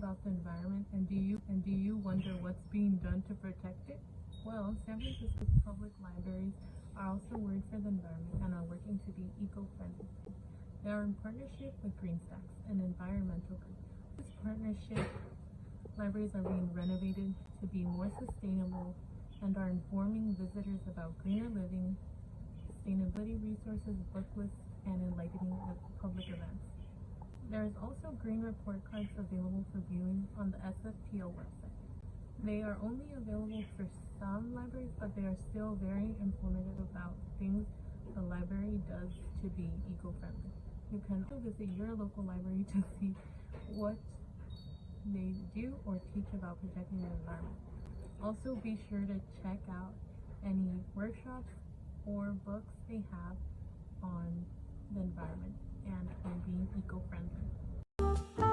about the environment and do you and do you wonder what's being done to protect it? Well, San Francisco's public libraries are also worried for the environment and are working to be eco-friendly. They are in partnership with GreenStacks, an environmental group. This partnership, libraries are being renovated to be more sustainable and are informing visitors about greener living, sustainability resources, book lists, and enlightening public events. There is also green report cards available for viewing on the SFPL website. They are only available for some libraries, but they are still very informative about things the library does to be eco-friendly. You can also visit your local library to see what they do or teach about protecting the environment. Also be sure to check out any workshops or books they have on the environment and being eco-friendly.